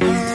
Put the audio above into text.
It's